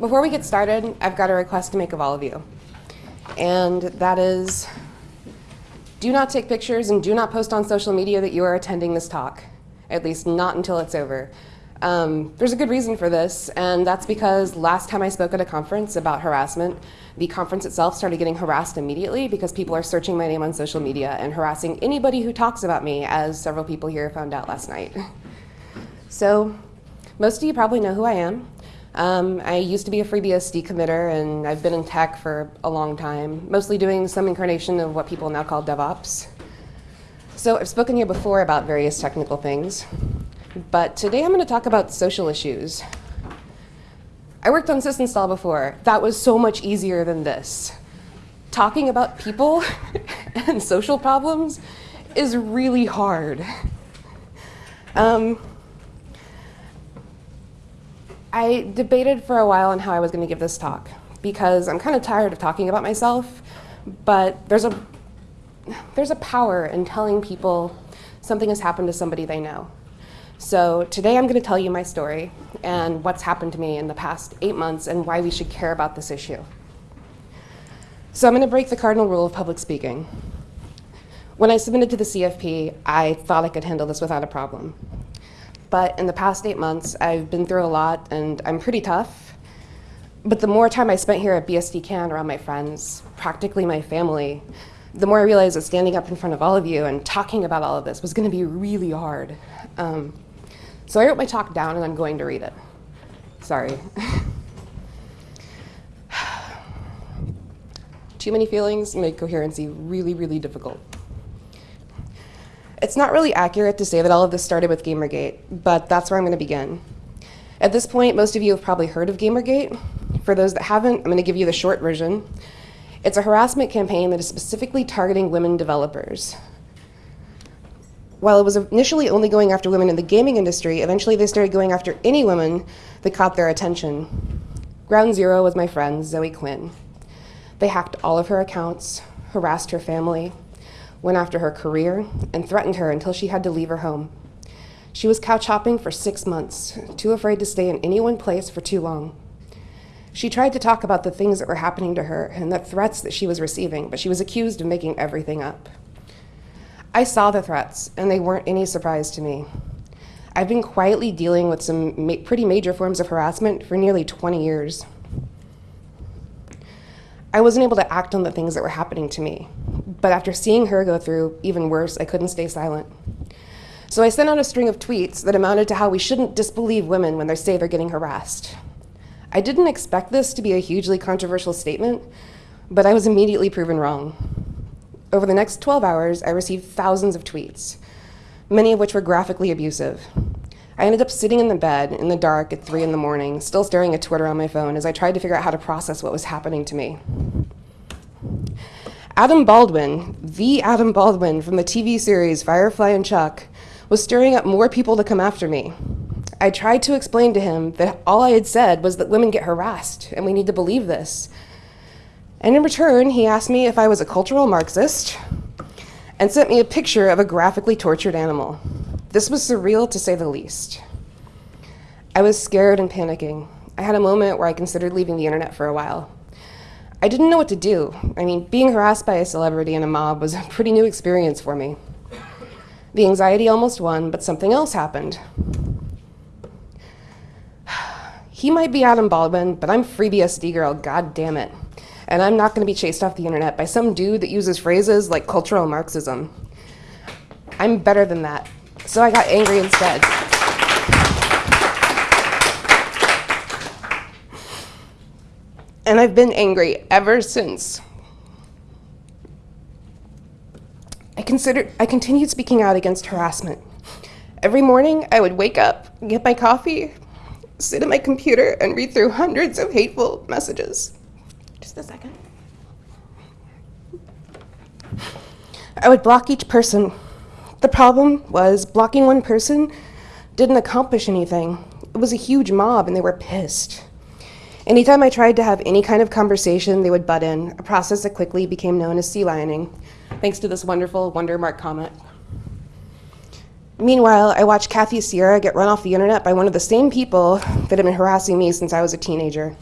before we get started, I've got a request to make of all of you. And that is, do not take pictures and do not post on social media that you are attending this talk, at least not until it's over. Um, there's a good reason for this, and that's because last time I spoke at a conference about harassment, the conference itself started getting harassed immediately because people are searching my name on social media and harassing anybody who talks about me, as several people here found out last night. So most of you probably know who I am. Um, I used to be a FreeBSD committer, and I've been in tech for a long time, mostly doing some incarnation of what people now call DevOps. So I've spoken here before about various technical things, but today I'm going to talk about social issues. I worked on sysinstall before. That was so much easier than this. Talking about people and social problems is really hard. Um, I debated for a while on how I was going to give this talk because I'm kind of tired of talking about myself, but there's a, there's a power in telling people something has happened to somebody they know. So today I'm going to tell you my story and what's happened to me in the past eight months and why we should care about this issue. So I'm going to break the cardinal rule of public speaking. When I submitted to the CFP, I thought I could handle this without a problem. But in the past eight months, I've been through a lot and I'm pretty tough. But the more time I spent here at BSD Can around my friends, practically my family, the more I realized that standing up in front of all of you and talking about all of this was going to be really hard. Um, so I wrote my talk down and I'm going to read it. Sorry. Too many feelings make coherency really, really difficult. It's not really accurate to say that all of this started with Gamergate, but that's where I'm going to begin. At this point, most of you have probably heard of Gamergate. For those that haven't, I'm going to give you the short version. It's a harassment campaign that is specifically targeting women developers. While it was initially only going after women in the gaming industry, eventually they started going after any woman that caught their attention. Ground Zero was my friend, Zoe Quinn. They hacked all of her accounts, harassed her family, went after her career, and threatened her until she had to leave her home. She was couch hopping for six months, too afraid to stay in any one place for too long. She tried to talk about the things that were happening to her and the threats that she was receiving, but she was accused of making everything up. I saw the threats, and they weren't any surprise to me. I've been quietly dealing with some ma pretty major forms of harassment for nearly 20 years. I wasn't able to act on the things that were happening to me. But after seeing her go through even worse, I couldn't stay silent. So I sent out a string of tweets that amounted to how we shouldn't disbelieve women when they say they're getting harassed. I didn't expect this to be a hugely controversial statement, but I was immediately proven wrong. Over the next 12 hours, I received thousands of tweets, many of which were graphically abusive. I ended up sitting in the bed in the dark at 3 in the morning, still staring at Twitter on my phone as I tried to figure out how to process what was happening to me. Adam Baldwin, the Adam Baldwin from the TV series Firefly and Chuck, was stirring up more people to come after me. I tried to explain to him that all I had said was that women get harassed and we need to believe this. And in return, he asked me if I was a cultural Marxist and sent me a picture of a graphically tortured animal. This was surreal to say the least. I was scared and panicking. I had a moment where I considered leaving the internet for a while. I didn't know what to do. I mean, being harassed by a celebrity in a mob was a pretty new experience for me. The anxiety almost won, but something else happened. He might be Adam Baldwin, but I'm FreeBSD girl, god damn it. And I'm not gonna be chased off the internet by some dude that uses phrases like cultural Marxism. I'm better than that so I got angry instead. And I've been angry ever since. I considered I continued speaking out against harassment. Every morning I would wake up, get my coffee, sit at my computer and read through hundreds of hateful messages. Just a second. I would block each person the problem was blocking one person didn't accomplish anything. It was a huge mob and they were pissed. Anytime I tried to have any kind of conversation, they would butt in, a process that quickly became known as sea lioning, thanks to this wonderful Wondermark comment. Meanwhile, I watched Kathy Sierra get run off the internet by one of the same people that had been harassing me since I was a teenager.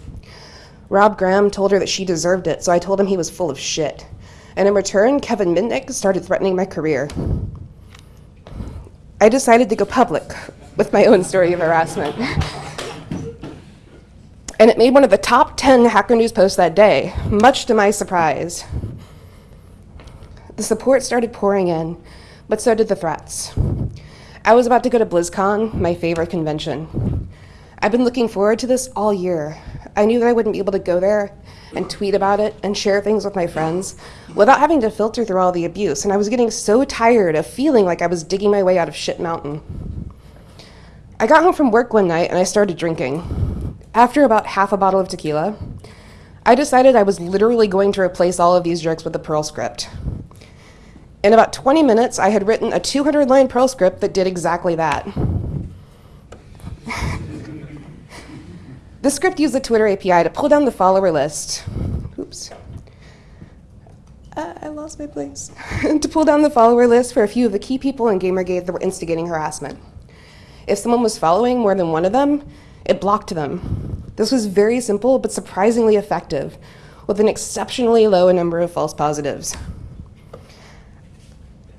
Rob Graham told her that she deserved it, so I told him he was full of shit. And in return, Kevin Mitnick started threatening my career. I decided to go public with my own story of harassment. and it made one of the top 10 Hacker News posts that day, much to my surprise. The support started pouring in, but so did the threats. I was about to go to BlizzCon, my favorite convention. I've been looking forward to this all year. I knew that I wouldn't be able to go there and tweet about it and share things with my friends without having to filter through all the abuse, and I was getting so tired of feeling like I was digging my way out of shit mountain. I got home from work one night and I started drinking. After about half a bottle of tequila, I decided I was literally going to replace all of these jerks with a Perl script. In about 20 minutes, I had written a 200 line Perl script that did exactly that. the script used the Twitter API to pull down the follower list. Oops. Uh, I lost my place. to pull down the follower list for a few of the key people in Gamergate that were instigating harassment. If someone was following more than one of them, it blocked them. This was very simple but surprisingly effective, with an exceptionally low number of false positives.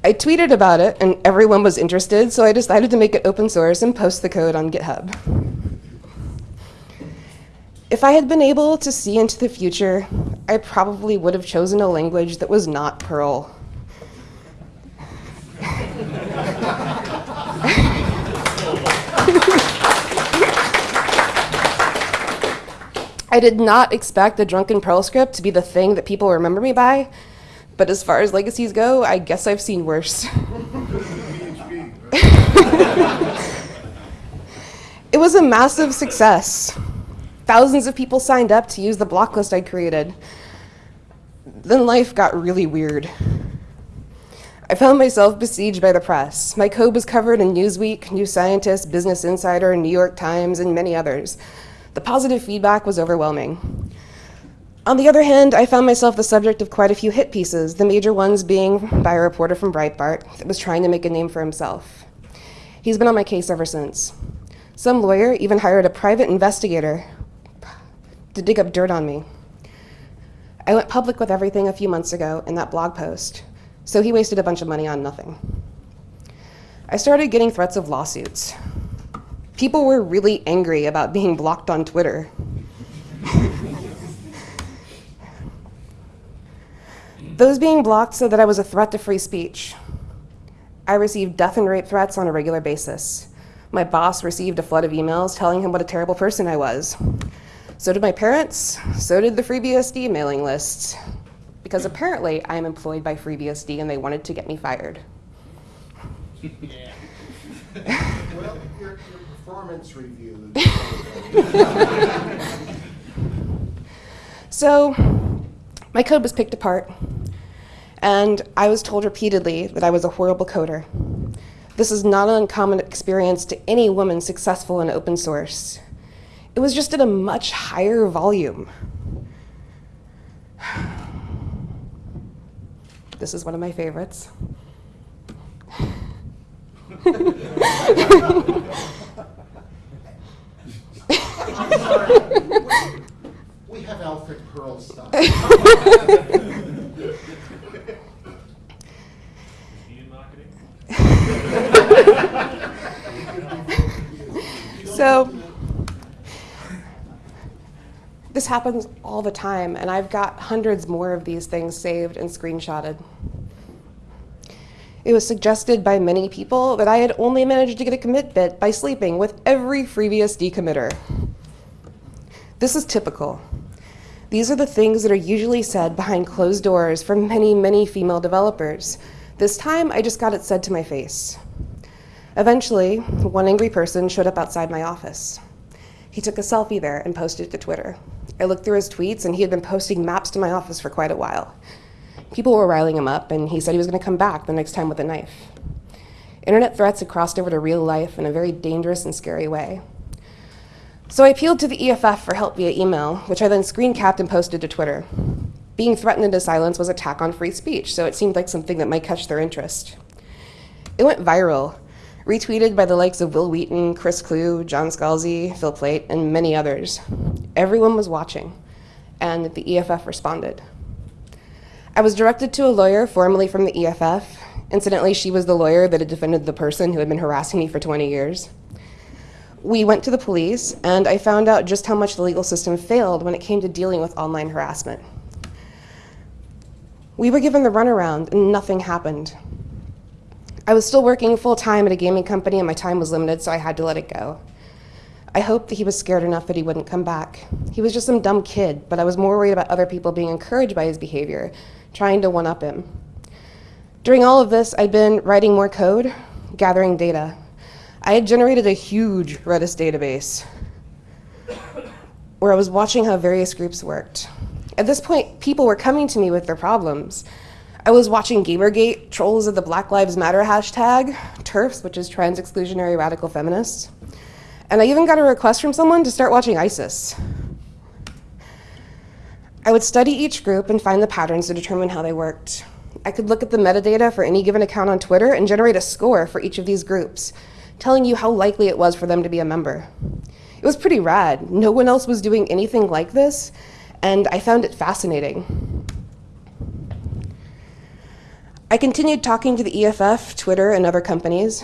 I tweeted about it and everyone was interested, so I decided to make it open source and post the code on GitHub. If I had been able to see into the future, I probably would have chosen a language that was not Perl. I did not expect the drunken Perl script to be the thing that people remember me by, but as far as legacies go, I guess I've seen worse. it was a massive success. Thousands of people signed up to use the block list I created. Then life got really weird. I found myself besieged by the press. My code was covered in Newsweek, New Scientist, Business Insider, New York Times, and many others. The positive feedback was overwhelming. On the other hand, I found myself the subject of quite a few hit pieces, the major ones being by a reporter from Breitbart that was trying to make a name for himself. He's been on my case ever since. Some lawyer even hired a private investigator to dig up dirt on me. I went public with everything a few months ago in that blog post, so he wasted a bunch of money on nothing. I started getting threats of lawsuits. People were really angry about being blocked on Twitter. Those being blocked said that I was a threat to free speech. I received death and rape threats on a regular basis. My boss received a flood of emails telling him what a terrible person I was. So did my parents, so did the FreeBSD mailing lists. Because apparently I am employed by FreeBSD and they wanted to get me fired. Yeah. well, your, your performance review. so my code was picked apart. And I was told repeatedly that I was a horrible coder. This is not an uncommon experience to any woman successful in open source. It was just at a much higher volume. This is one of my favorites. we have Alfred Perl stuff. so this happens all the time, and I've got hundreds more of these things saved and screenshotted. It was suggested by many people that I had only managed to get a commit bit by sleeping with every FreeBSD committer. This is typical. These are the things that are usually said behind closed doors from many, many female developers. This time, I just got it said to my face. Eventually, one angry person showed up outside my office. He took a selfie there and posted it to Twitter. I looked through his tweets, and he had been posting maps to my office for quite a while. People were riling him up, and he said he was going to come back the next time with a knife. Internet threats had crossed over to real life in a very dangerous and scary way. So I appealed to the EFF for help via email, which I then screen capped and posted to Twitter. Being threatened into silence was attack on free speech, so it seemed like something that might catch their interest. It went viral, retweeted by the likes of Wil Wheaton, Chris Kluwe, John Scalzi, Phil Plait, and many others. Everyone was watching. and the EFF responded. I was directed to a lawyer formerly from the EFF. Incidentally, she was the lawyer that had defended the person who had been harassing me for 20 years. We went to the police, and I found out just how much the legal system failed when it came to dealing with online harassment. We were given the runaround, and nothing happened. I was still working full time at a gaming company, and my time was limited, so I had to let it go. I hoped that he was scared enough that he wouldn't come back. He was just some dumb kid, but I was more worried about other people being encouraged by his behavior, trying to one up him. During all of this, I'd been writing more code, gathering data. I had generated a huge Redis database where I was watching how various groups worked. At this point, people were coming to me with their problems. I was watching Gamergate, trolls of the Black Lives Matter hashtag, TERFs, which is trans exclusionary radical feminists. And I even got a request from someone to start watching ISIS. I would study each group and find the patterns to determine how they worked. I could look at the metadata for any given account on Twitter and generate a score for each of these groups, telling you how likely it was for them to be a member. It was pretty rad. No one else was doing anything like this, and I found it fascinating. I continued talking to the EFF, Twitter, and other companies.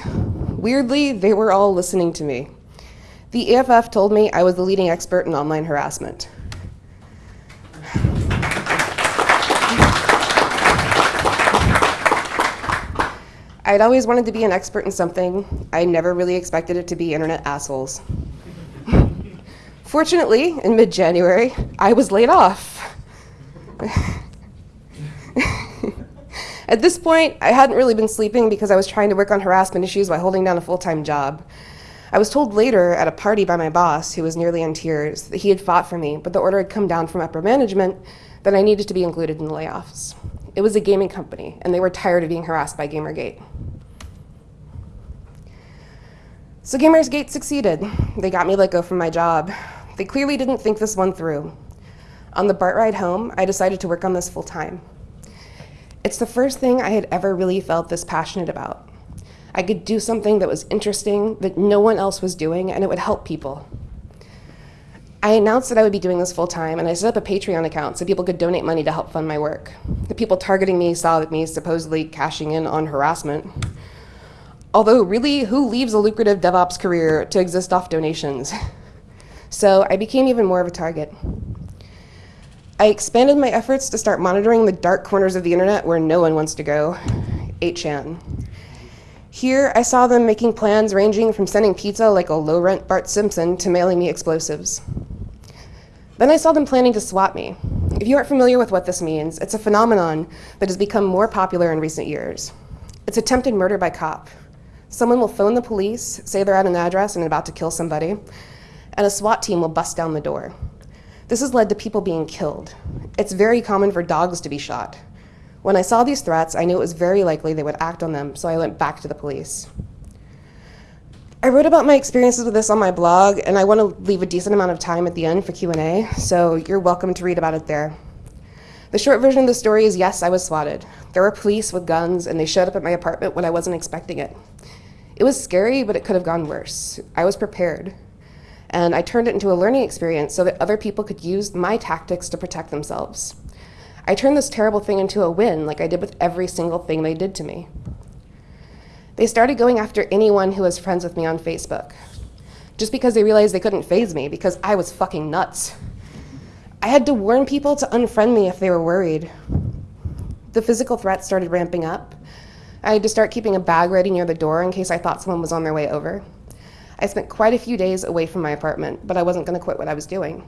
Weirdly, they were all listening to me. The EFF told me I was the leading expert in online harassment. I'd always wanted to be an expert in something. I never really expected it to be internet assholes. Fortunately, in mid January, I was laid off. At this point, I hadn't really been sleeping because I was trying to work on harassment issues while holding down a full time job. I was told later at a party by my boss, who was nearly in tears, that he had fought for me, but the order had come down from upper management that I needed to be included in the layoffs. It was a gaming company, and they were tired of being harassed by Gamergate. So Gamergate succeeded. They got me let go from my job. They clearly didn't think this one through. On the BART ride home, I decided to work on this full time. It's the first thing I had ever really felt this passionate about. I could do something that was interesting, that no one else was doing, and it would help people. I announced that I would be doing this full time, and I set up a Patreon account so people could donate money to help fund my work. The people targeting me saw that me supposedly cashing in on harassment. Although, really, who leaves a lucrative DevOps career to exist off donations? So I became even more of a target. I expanded my efforts to start monitoring the dark corners of the internet where no one wants to go 8chan. Here, I saw them making plans ranging from sending pizza like a low rent Bart Simpson to mailing me explosives. Then I saw them planning to swat me. If you aren't familiar with what this means, it's a phenomenon that has become more popular in recent years. It's attempted murder by cop. Someone will phone the police, say they're at an address and about to kill somebody, and a SWAT team will bust down the door. This has led to people being killed. It's very common for dogs to be shot. When I saw these threats, I knew it was very likely they would act on them, so I went back to the police. I wrote about my experiences with this on my blog, and I want to leave a decent amount of time at the end for Q&A, so you're welcome to read about it there. The short version of the story is yes, I was swatted. There were police with guns, and they showed up at my apartment when I wasn't expecting it. It was scary, but it could have gone worse. I was prepared. And I turned it into a learning experience so that other people could use my tactics to protect themselves. I turned this terrible thing into a win, like I did with every single thing they did to me. They started going after anyone who was friends with me on Facebook, just because they realized they couldn't faze me because I was fucking nuts. I had to warn people to unfriend me if they were worried. The physical threats started ramping up. I had to start keeping a bag ready near the door in case I thought someone was on their way over. I spent quite a few days away from my apartment, but I wasn't going to quit what I was doing.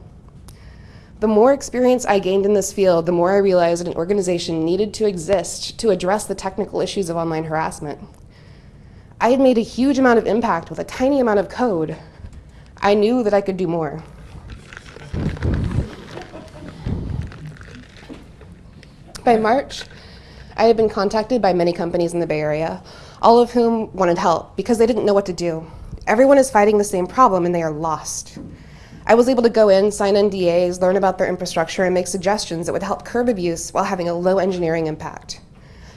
The more experience I gained in this field, the more I realized an organization needed to exist to address the technical issues of online harassment. I had made a huge amount of impact with a tiny amount of code. I knew that I could do more. By March, I had been contacted by many companies in the Bay Area, all of whom wanted help because they didn't know what to do. Everyone is fighting the same problem and they are lost. I was able to go in, sign NDAs, learn about their infrastructure, and make suggestions that would help curb abuse while having a low engineering impact.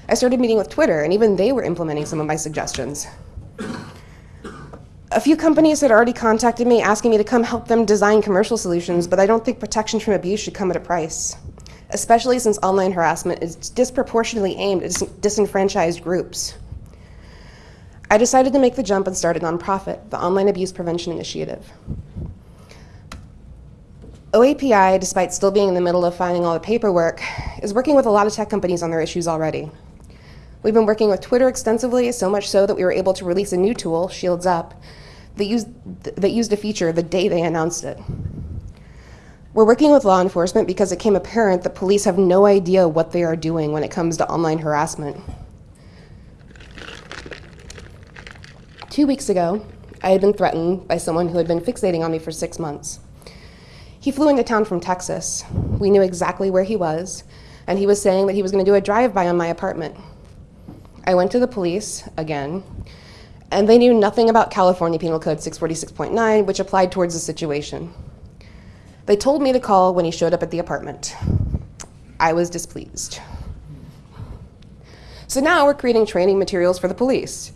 I started meeting with Twitter, and even they were implementing some of my suggestions. A few companies had already contacted me asking me to come help them design commercial solutions, but I don't think protection from abuse should come at a price, especially since online harassment is disproportionately aimed at dis- disenfranchised groups. I decided to make the jump and start a nonprofit, the Online Abuse Prevention Initiative. OAPI, despite still being in the middle of filing all the paperwork, is working with a lot of tech companies on their issues already. We've been working with Twitter extensively, so much so that we were able to release a new tool, Shields Up, that used, that used a feature the day they announced it. We're working with law enforcement because it came apparent that police have no idea what they are doing when it comes to online harassment. Two weeks ago, I had been threatened by someone who had been fixating on me for six months. He flew into town from Texas. We knew exactly where he was, and he was saying that he was going to do a drive by on my apartment. I went to the police again, and they knew nothing about California Penal Code 646.9, which applied towards the situation. They told me to call when he showed up at the apartment. I was displeased. So now we're creating training materials for the police.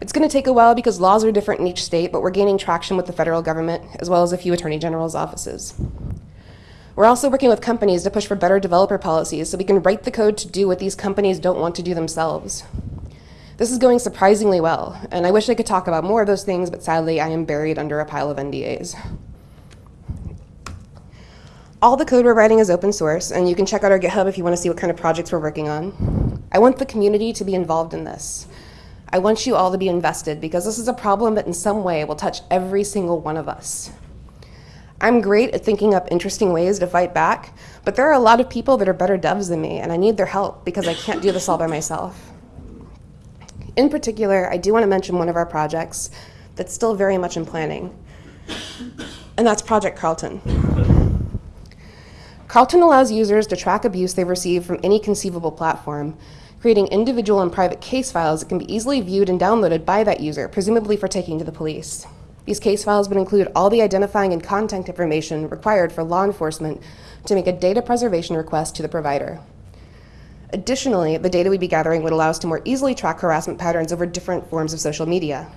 It's going to take a while because laws are different in each state, but we're gaining traction with the federal government as well as a few attorney general's offices. We're also working with companies to push for better developer policies so we can write the code to do what these companies don't want to do themselves. This is going surprisingly well, and I wish I could talk about more of those things, but sadly I am buried under a pile of NDAs. All the code we're writing is open source, and you can check out our GitHub if you want to see what kind of projects we're working on. I want the community to be involved in this. I want you all to be invested because this is a problem that in some way will touch every single one of us. I'm great at thinking up interesting ways to fight back, but there are a lot of people that are better devs than me, and I need their help because I can't do this all by myself. In particular, I do want to mention one of our projects that's still very much in planning, and that's Project Carlton. Carlton allows users to track abuse they've received from any conceivable platform, creating individual and private case files that can be easily viewed and downloaded by that user, presumably for taking to the police. These case files would include all the identifying and contact information required for law enforcement to make a data preservation request to the provider. Additionally, the data we'd be gathering would allow us to more easily track harassment patterns over different forms of social media.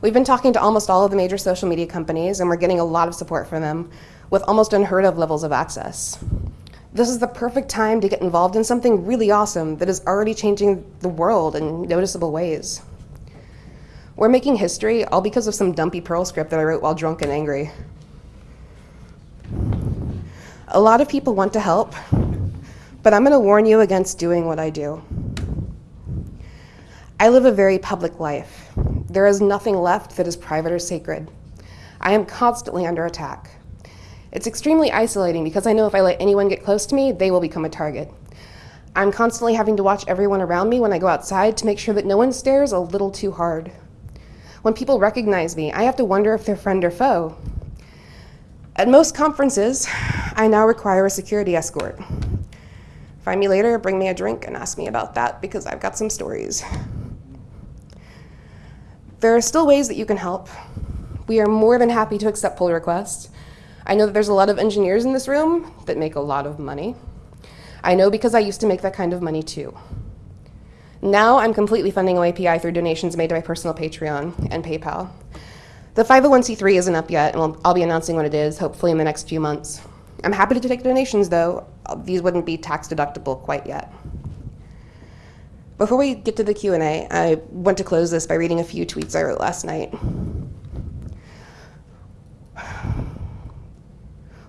We've been talking to almost all of the major social media companies, and we're getting a lot of support from them with almost unheard of levels of access. This is the perfect time to get involved in something really awesome that is already changing the world in noticeable ways. We're making history all because of some dumpy Perl script that I wrote while drunk and angry. A lot of people want to help, but I'm going to warn you against doing what I do. I live a very public life. There is nothing left that is private or sacred. I am constantly under attack. It's extremely isolating because I know if I let anyone get close to me, they will become a target. I'm constantly having to watch everyone around me when I go outside to make sure that no one stares a little too hard. When people recognize me, I have to wonder if they're friend or foe. At most conferences, I now require a security escort. Find me later, bring me a drink, and ask me about that because I've got some stories. There are still ways that you can help. We are more than happy to accept pull requests. I know that there's a lot of engineers in this room that make a lot of money. I know because I used to make that kind of money too. Now I'm completely funding OAPI through donations made to my personal Patreon and PayPal. The 501c3 isn't up yet, and I'll, be announcing what it is, hopefully in the next few months. I'm happy to take donations, though. Uh, these wouldn't be tax deductible quite yet. Before we get to the Q&A, I want to close this by reading a few tweets I wrote last night.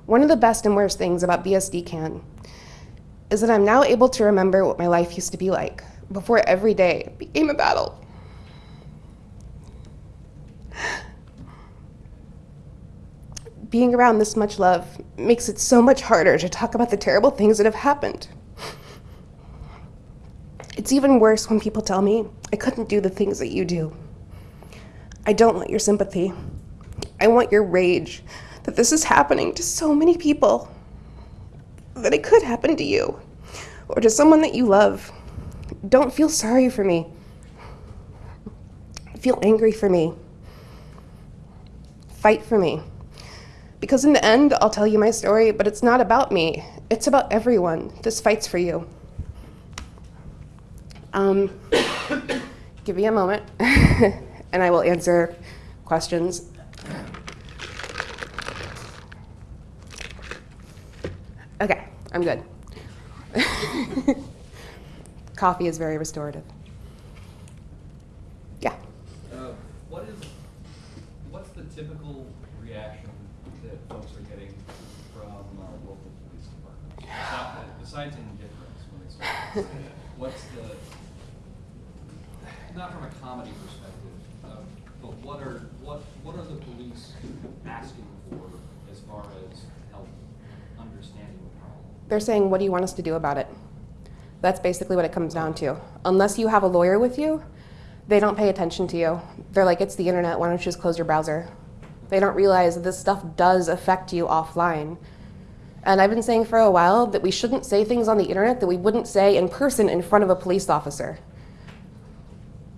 One of the best and worst things about BSD Can is that I'm now able to remember what my life used to be like before every day became a battle. Being around this much love makes it so much harder to talk about the terrible things that have happened. It's even worse when people tell me I couldn't do the things that you do. I don't want your sympathy. I want your rage that this is happening to so many people, that it could happen to you or to someone that you love. Don't feel sorry for me. Feel angry for me. Fight for me. Because in the end, I'll tell you my story, but it's not about me. It's about everyone. This fight's for you. Um, give me a moment. and I will answer questions. Okay, I'm good. Coffee is very restorative. Yeah. Uh, What is, what's the typical reaction that folks are getting from our local police department? Besides- Besides indifference when they start, what's the, not from a comedy perspective, uh, but what are, what, what are the police asking for as far as help understanding the problem? They're saying, What do you want us to do about it? That's basically what it comes down to. Unless you have a lawyer with you, they don't pay attention to you. They're like, It's the internet, why don't you just close your browser? They don't realize that this stuff does affect you offline. And I've been saying for a while that we shouldn't say things on the internet that we wouldn't say in person in front of a police officer.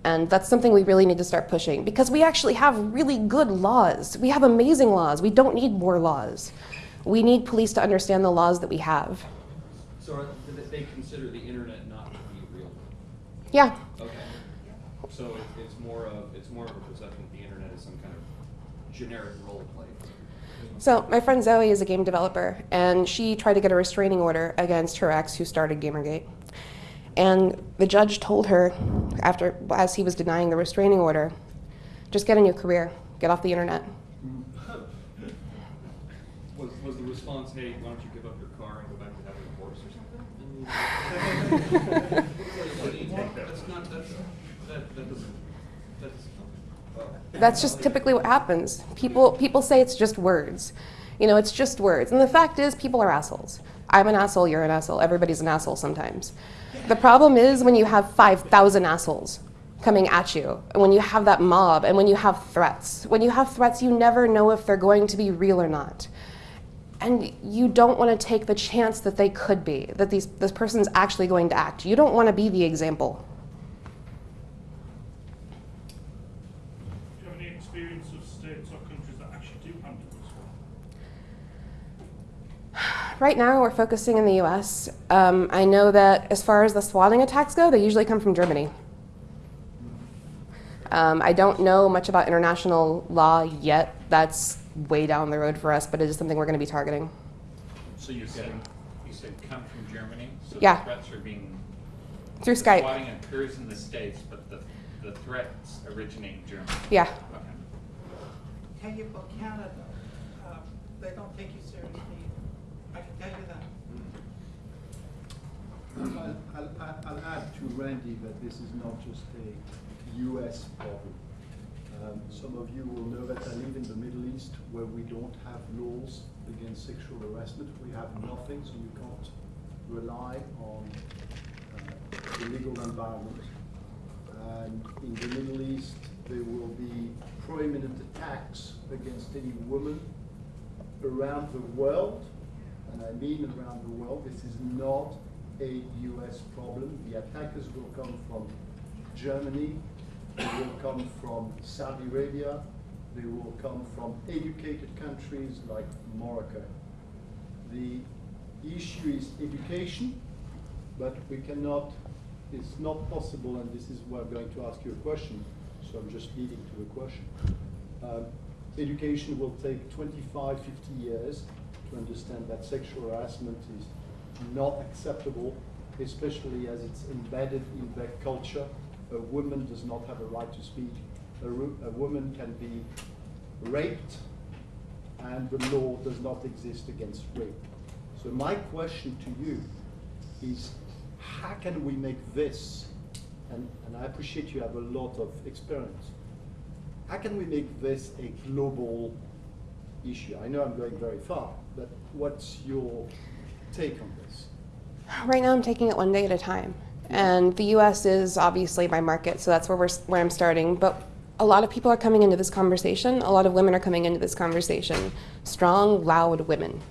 And that's something we really need to start pushing because we actually have really good laws. We have amazing laws. We don't need more laws. We need police to understand the laws that we have. So are, they consider the internet not to be real? Yeah, Okay. So it- it's more of, it's more of a perception that the internet is some kind of generic role play. So my friend Zoe is a game developer, and she tried to get a restraining order against her ex, who started GamerGate. And the judge told her, after as he was denying the restraining order, just get a new career, get off the internet. Mm-hmm. Was, was the response, hey, why don't you give up your car and go back to having a horse or something? That's not, that's, that, that doesn't, that's, well. That's just typically what happens. People people say it's just words. You know, it's just words. And the fact is people are assholes. I'm an asshole, you're an asshole. Everybody's an asshole sometimes. The problem is when you have 5,000 assholes coming at you, and when you have that mob, and when you have threats. When you have threats, you never know if they're going to be real or not. And you don't want to take the chance that they could be, that these, this person's actually going to act. You don't want to be the example. Do you have any experience of states or countries that actually do handle this one? Right now, we're focusing in the US. Um, I know that as far as the swatting attacks go, they usually come from Germany. Um, I don't know much about international law yet. That's way down the road for us, but it is something we're going to be targeting. So you said, you said come from Germany? So Yeah. the threats are being. Through the Skype. Swatting occurs in the States, but the, the threats originate in Germany? Yeah. Okay. Tell you about Canada, uh, they don't take you seriously. I can tell you that. I'll, I'll, add- I'll add to Randi that this is not just a US problem. Um, some of you will know that I live in the Middle East where we don't have laws against sexual harassment. We have nothing, so you can't rely on uh, the legal environment. And in the Middle East, there will be prominent attacks against any woman around the world, and I mean around the world, this is not a US problem. The attackers will come from Germany, they will come from Saudi Arabia, they will come from educated countries like Morocco. The issue is education, but we cannot, it's not possible, and this is where I'm going to ask you a question, so I'm just leading to a question. Um, education will take 25, 50 years to understand that sexual harassment is not acceptable, especially as it's embedded in their culture. A woman does not have a right to speak. A, a woman can be raped, and the law does not exist against rape. So my question to you is, how can we make this, and, and I appreciate you have a lot of experience, how can we make this a global issue? I know I'm going very far, but what's your take on this? Right now, I'm taking it one day at a time. And the US is obviously my market, so that's where, we're, where I'm starting. But a lot of people are coming into this conversation. A lot of women are coming into this conversation. Strong, loud women.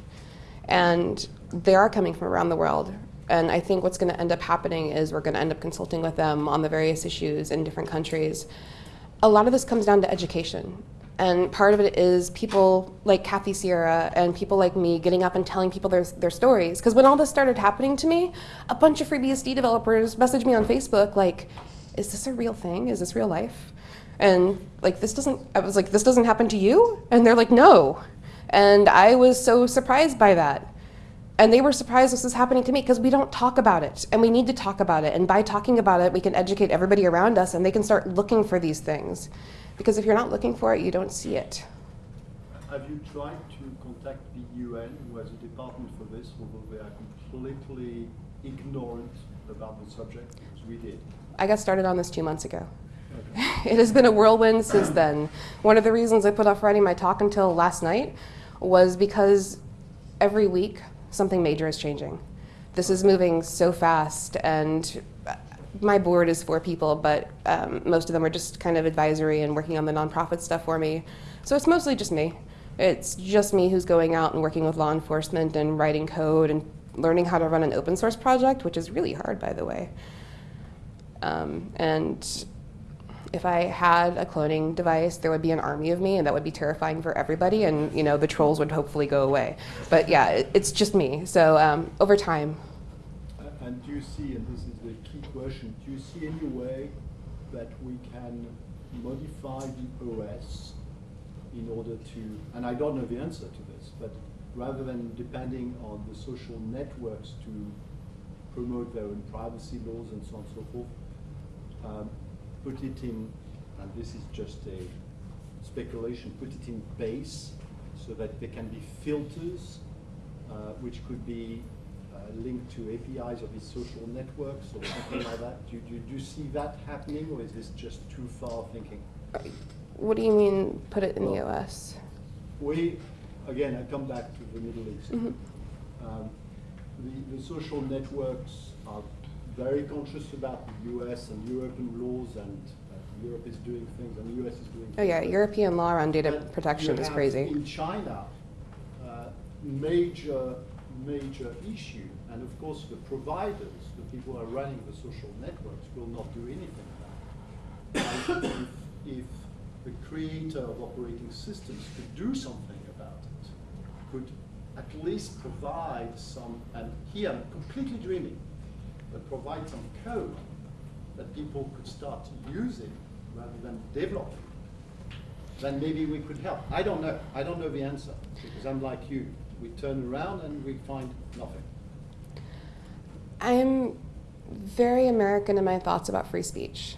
And they are coming from around the world. And I think what's going to end up happening is we're going to end up consulting with them on the various issues in different countries. A lot of this comes down to education. And part of it is people like Kathy Sierra and people like me getting up and telling people their, their stories. Because when all this started happening to me, a bunch of FreeBSD developers messaged me on Facebook like, is this a real thing? Is this real life? And like, this doesn't, I was like, this doesn't happen to you? And they're like, no. And I was so surprised by that. And they were surprised this was happening to me because we don't talk about it. And we need to talk about it. And by talking about it, we can educate everybody around us and they can start looking for these things. Because if you're not looking for it, you don't see it. Have you tried to contact the UN, who has a department for this, although they are completely ignorant about the subject, as we did? I got started on this two months ago. It has been a whirlwind since then. One of the reasons I put off writing my talk until last night was because every week something major is changing. This is moving so fast, and my board is four people, but um, most of them are just kind of advisory and working on the nonprofit stuff for me. So it's mostly just me. It's just me who's going out and working with law enforcement and writing code and learning how to run an open source project, which is really hard, by the way. Um, and if I had a cloning device, there would be an army of me, and that would be terrifying for everybody. And you know, the trolls would hopefully go away. But yeah, it, it's just me. So um, over time, And do you see, and this is the key question, do you see any way that we can modify the OS in order to, and I don't know the answer to this, but rather than depending on the social networks to promote their own privacy laws and so on and so forth, um, put it in, and this is just a speculation, put it in base so that there can be filters uh, which could be linked to APIs of these social networks or something like that. Do, do, do you see that happening or is this just too far thinking? what do you mean put it in the Well- OS? We, again, I come back to the Middle East. Mhm. Um, the, the social networks are very conscious about the US and European laws and uh, Europe is doing things and the US is doing things. Oh yeah. European law around data But protection is crazy. In China, uh, major, major issue, and of course the providers, the people who are running the social networks, will not do anything about it. If, if the creator of operating systems could do something about it, could at least provide some, and here I'm completely dreaming, but provide some code that people could start using rather than developing then maybe we could help. I don't know. I don't know the answer because I'm like you. We turn around and we find nothing. I'm very American in my thoughts about free speech.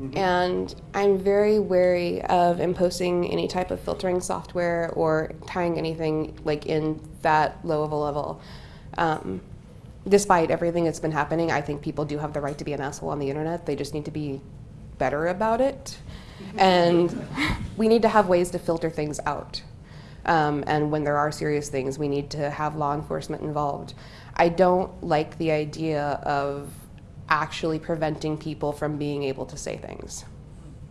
Mhm. And I'm very wary of imposing any type of filtering software or tying anything like in that low of a level. Um, despite everything that's been happening, I think people do have the right to be an asshole on the internet. They just need to be better about it. And we need to have ways to filter things out. Um, and when there are serious things, we need to have law enforcement involved. I don't like the idea of actually preventing people from being able to say things.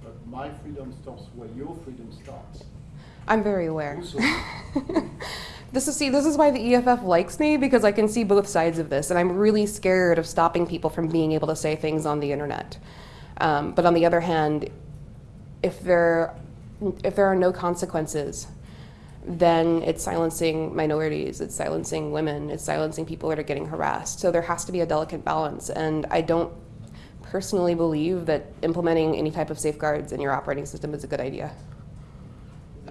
But my freedom stops where your freedom starts. I'm very aware. This is see, this is why the EFF likes me because I can see both sides of this, and I'm really scared of stopping people from being able to say things on the internet. Um, but on the other hand, if there if there are no consequences, then it's silencing minorities, it's silencing women, it's silencing people that are getting harassed. So there has to be a delicate balance, and I don't personally believe that implementing any type of safeguards in your operating system is a good idea.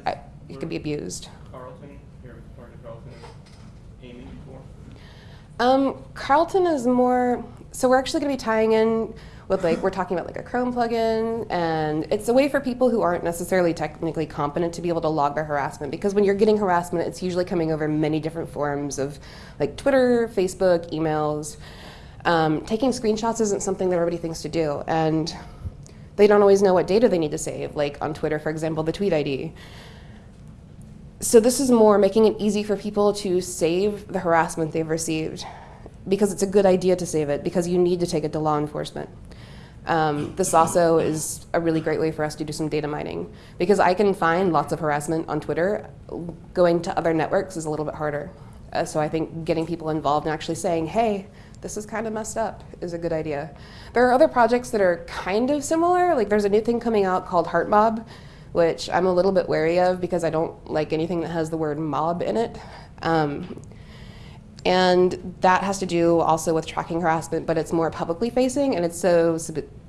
I, it can be abused. Carlton, of Carlton is aiming for? Um, Carlton is more. So we're actually going to be tying in with like we're talking about like a Chrome plugin, and it's a way for people who aren't necessarily technically competent to be able to log their harassment. Because when you're getting harassment, it's usually coming over many different forms of like Twitter, Facebook, emails. Um, taking screenshots isn't something that everybody thinks to do, and they don't always know what data they need to save. Like on Twitter, for example, the tweet ID. So this is more making it easy for people to save the harassment they've received because it's a good idea to save it because you need to take it to law enforcement. Um, this also is a really great way for us to do some data mining because I can find lots of harassment on Twitter. Going to other networks is a little bit harder. Uh, so I think getting people involved and actually saying, hey, this is kind of messed up is a good idea. There are other projects that are kind of similar. Like there's a new thing coming out called Heart Mob, which I'm a little bit wary of because I don't like anything that has the word mob in it. Um, and that has to do also with tracking harassment, but it's more publicly facing, and it's so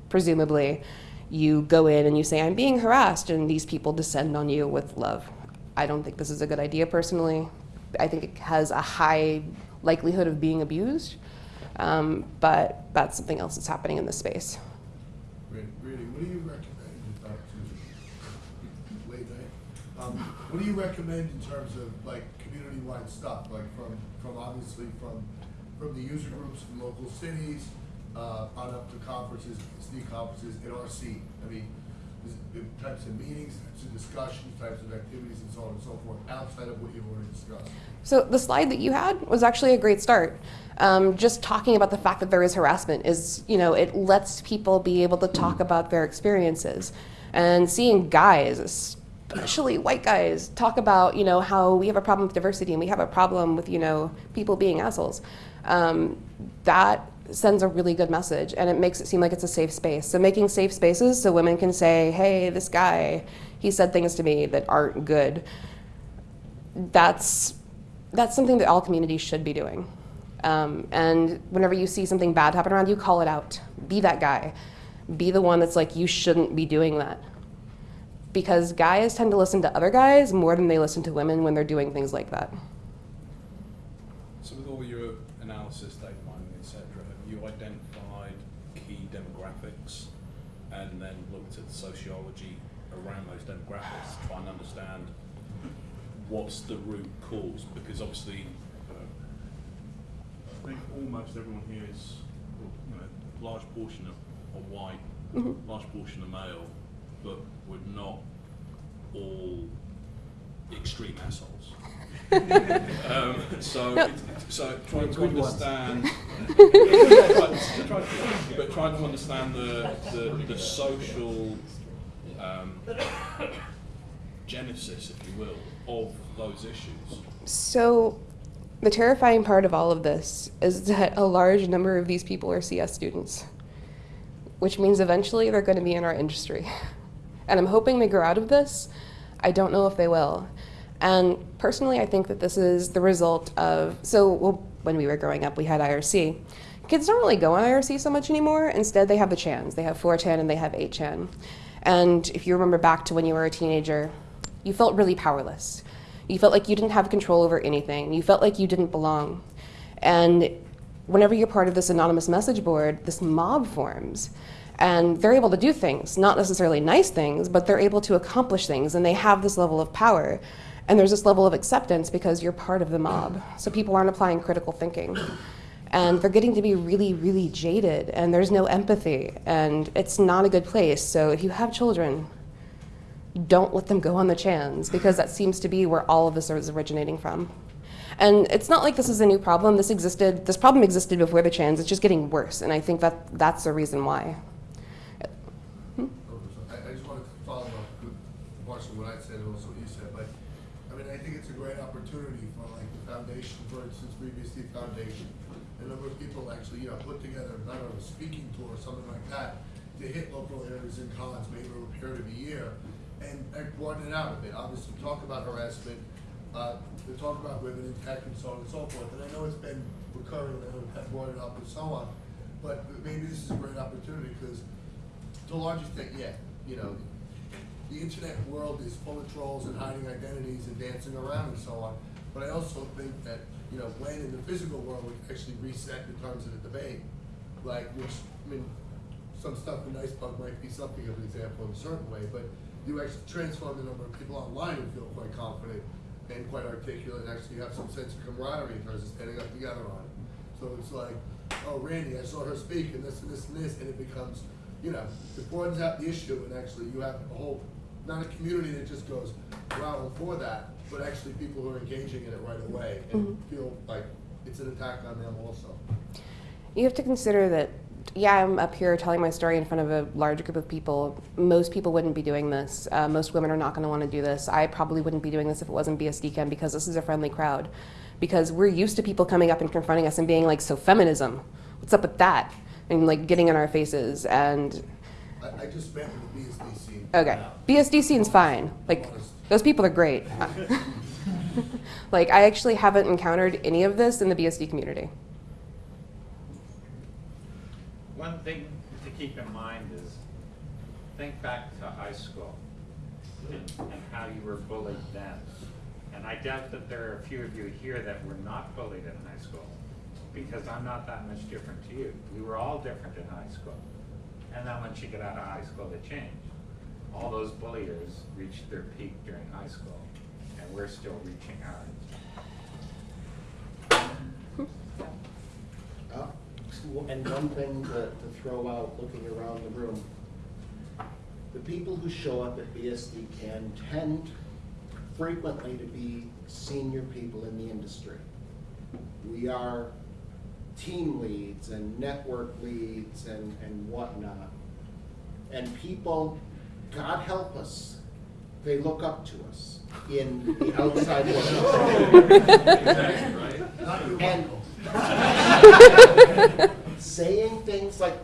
presumably you go in and you say, I'm being harassed, and these people descend on you with love. I don't think this is a good idea personally. I think it has a high likelihood of being abused, um, but that's something else that's happening in this space. Really, what do you recommend? Um, what do you recommend in terms of like stuff, like from, from obviously from, from the user groups from local cities, uh, on up to conferences, sneak conferences, at RC? I mean, types of meetings, types of discussions, types of activities and so on and so forth, outside of what you've already discussed? So the slide that you had was actually a great start. Um, just talking about the fact that there is harassment is, you know, it lets people be able to talk about their experiences. And seeing guys, especially white guys, talk about, you know, how we have a problem with diversity and we have a problem with, you know, people being assholes. Um, that sends a really good message and it makes it seem like it's a safe space. So making safe spaces so women can say, hey, this guy, he said things to me that aren't good. That's that's something that all communities should be doing. Um, and whenever you see something bad happen around you, call it out. Be that guy. Be the one that's like, you shouldn't be doing that. Because guys tend to listen to other guys more than they listen to women when they're doing things like that. So with all your analysis, data mining, etc., have you identified key demographics and then looked at the sociology around those demographics to try and understand what's the root cause? Because obviously, uh, I think almost everyone here is, well, you know, large portion of, are white, Mhm. large portion of male, but we're not all extreme assholes. um, so, No. it- so trying to understand, but trying to understand the, the, the social um, genesis, if you will, of those issues. So, the terrifying part of all of this is that a large number of these people are CS students, which means eventually they're going to be in our industry. And I'm hoping they grow out of this. I don't know if they will. And personally, I think that this is the result of so well, when we were growing up, we had IRC. Kids don't really go on IRC so much anymore. Instead, they have the chans. They have 4chan and they have 8chan. And if you remember back to when you were a teenager, you felt really powerless. You felt like you didn't have control over anything. You felt like you didn't belong. And whenever you're part of this anonymous message board, this mob forms. And they're able to do things, not necessarily nice things, but they're able to accomplish things. And they have this level of power. And there's this level of acceptance because you're part of the mob. So people aren't applying critical thinking. And they're getting to be really, really jaded. And there's no empathy. And it's not a good place. So if you have children, don't let them go on the chans because that seems to be where all of this is originating from. And it's not like this is a new problem. This existed. This problem existed before the chans. It's just getting worse, and I think that that's the reason why. I, I just wanted to follow up with partially what I said and also what you said, but, I mean, I think it's a great opportunity for like the foundation, for instance, FreeBSD Foundation, a number of people actually, you know, put together, not a speaking tour or something like that, to hit local areas and cons, maybe over a period of a year, and, and broaden it out a bit, obviously, talk about harassment, uh, talk about women in tech and so on and so forth, and I know it's been recurring, know we've brought it up and so on, but maybe this is a great opportunity, because to a large extent, yeah, you know, the internet world is full of trolls and hiding identities and dancing around and so on. But I also think that, you know, when in the physical world we actually reset in terms of the debate, like, which, I mean, some stuff in NYCBUG might be something of an example in a certain way, but you actually transform the number of people online who feel quite confident and quite articulate and actually have some sense of camaraderie in terms of standing up together on it. So it's like, oh, Randi, I saw her speak and this and this and this, and it becomes, you know, it broadens out the issue and actually you have a whole, not a community that just goes, wow, for that, but actually people who are engaging in it right away and Mhm. feel like it's an attack on them also. You have to consider that, yeah, I'm up here telling my story in front of a large group of people. Most people wouldn't be doing this. Uh, most women are not going to want to do this. I probably wouldn't be doing this if it wasn't BSDCan because this is a friendly crowd. Because we're used to people coming up and confronting us and being like, so feminism, what's up with that? And like getting in our faces. And I, I just met with the BSD scene. Okay. BSD scene's fine. Like, those people are great. like, I actually haven't encountered any of this in the BSD community. One thing to keep in mind is think back to high school and, and how you were bullied then. And I doubt that there are a few of you here that were not bullied in high school, because I'm not that much different to you. We were all different in high school. And then once you get out of high school, it changed. All those bulliers reached their peak during high school, and we're still reaching ours. Uh, And one thing to, to throw out, looking around the room, the people who show up at BSD can tend frequently to be senior people in the industry. We are team leads and network leads and, and whatnot. And people, God help us, they look up to us in the outside world. Exactly, right? And. saying things like,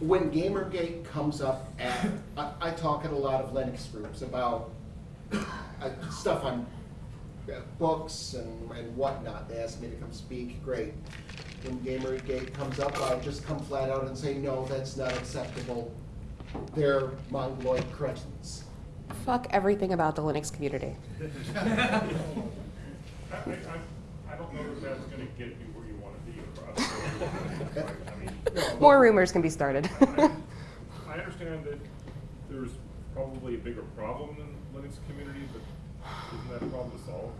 when Gamergate comes up at, I, I talk at a lot of Linux groups about uh, stuff on uh, books and, and whatnot. They ask me to come speak, great. When Gamergate comes up, I just come flat out and say, no, that's not acceptable. They're mongoloid cretins. Fuck everything about the Linux community. I, I, I, I don't know if that's gonna get you where you wanna be across. the board, right? I mean, No, More rumors can be started. I I understand that there's probably a bigger problem in the Linux community, but isn't that a problem to solve?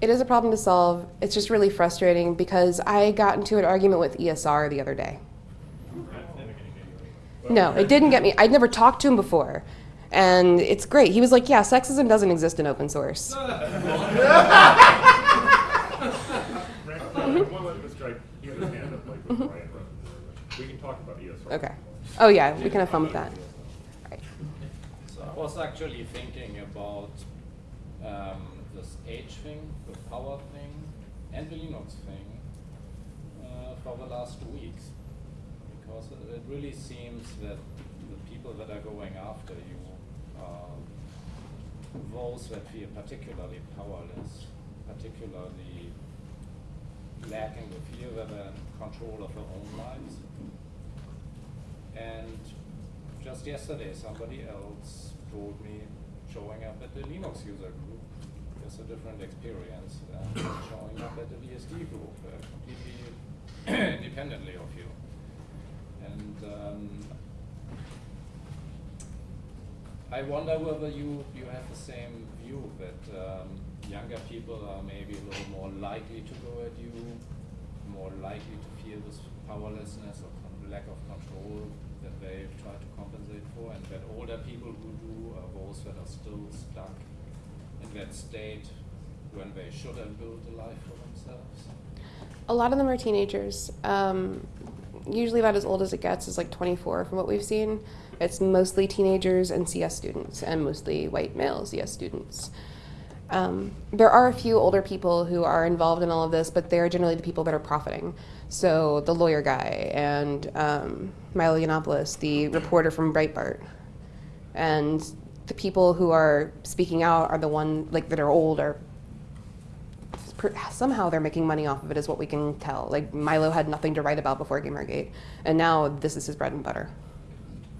It is a problem to solve. It's just really frustrating because I got into an argument with ESR the other day. That's never gonna get you anywhere. No, it didn't get me. I'd never talked to him before. And it's great. He was like, yeah, sexism doesn't exist in open source. Right, I wanna let this guy, he has his hand up like with Brian Ruttenberg. We can talk about ESR. Okay. Oh, yeah, we can have fun with that. Right. So I was actually thinking about um, this age thing, the power thing, and the Linux thing uh, for the last two weeks. Because it it really seems that the people that are going after you are those that feel particularly powerless, particularly lacking the fear that they're in control of their own lives. And just yesterday, somebody else told me showing up at the Linux user group is a different experience than showing up at the BSD group, uh, completely independently of you. And um, I wonder whether you, you have the same view that um, younger people are maybe a little more likely to go at you, more likely to feel this powerlessness or lack of control that they try to compensate for, and that older people who do are those that are still stuck in that state when they should have built a life for themselves. A lot of them are teenagers. Um, usually about as old as it gets is like 24 from what we've seen. It's mostly teenagers and CS students, and mostly white male CS students. Um, there are a few older people who are involved in all of this, but they're generally the people that are profiting. So the lawyer guy and um, Milo Yiannopoulos, the reporter from Breitbart, and the people who are speaking out are the one like that are old are somehow they're making money off of it is what we can tell like milo had nothing to write about before gamergate and now this is his bread and butter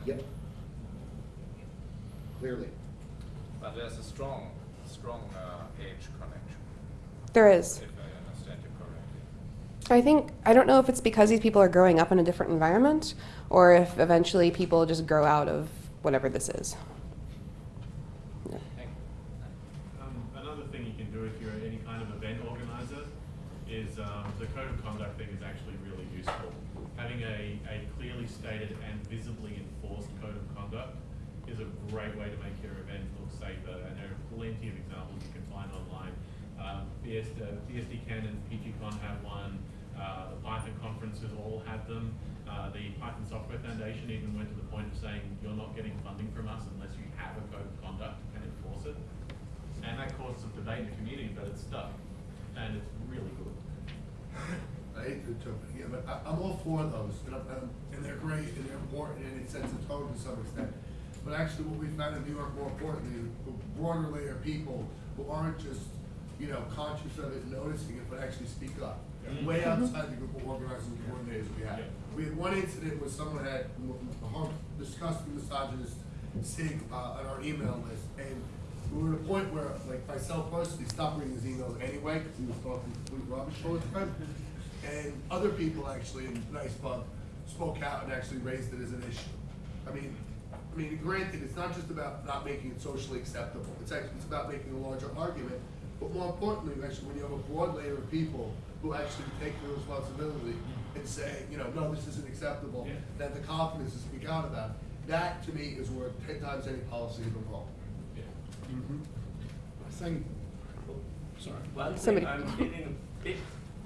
Yep. Clearly. But there's a strong, strong age connection, there is if I understand you correctly. i think i don't know if it's because these people are growing up in a different environment or if eventually people just grow out of whatever this is Yeah. Thank you. Um, another thing you can do if you're any kind of event organizer is um, the code of conduct thing is actually really useful. Having a, a clearly stated and visibly enforced code of conduct is a great way to make your event look safer. And there are plenty of examples you can find online. Um, BSD, uh, and PGCon have one. Uh, the Python conferences all had them. Uh, the Python Software Foundation even went to the point of saying you're not getting funding from us unless you have a code of conduct and enforce it. And that caused some debate in the community, but it's stuck. And it's really good. I hate to jump in here, but I, I'm all for those, and, I'm, and they're great, and they're important, and it sets a tone to some extent. But actually, what we found in New York, more importantly, a broader layer of people who aren't just, you know, conscious of it noticing it, but actually speak up. Yeah. Way outside the group of organizers and coordinators we had. Yeah. We had one incident where someone had m- m- har- disgusting misogynist SIG uh, on our email list, and we were at a point where, like myself personally, stopped reading his emails anyway, because he was talking complete rubbish all the time. And other people actually in NYCBUG spoke out and actually raised it as an issue. I mean, I mean, granted, it's not just about not making it socially acceptable, it's actually, it's about making a larger argument. But more importantly, actually, when you have a broad layer of people who actually take the responsibility and say, you know, no, this isn't acceptable, Yeah. that the confidence is to speak out about, that to me is worth ten times any policy ever wrong. Yeah. I think, sorry. One Somebody- thing I'm feeling a bit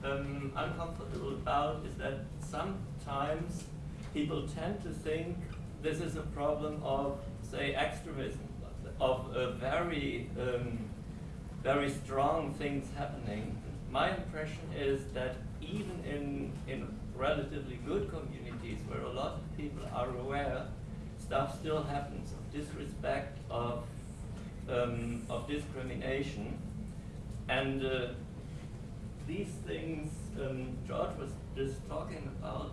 um, uncomfortable about is that sometimes people tend to think this is a problem of, say, extremism, of a very, um, very strong things happening. My impression is that even in, in relatively good communities where a lot of people are aware, stuff still happens of disrespect, of, um, of discrimination. And uh, these things um, George was just talking about,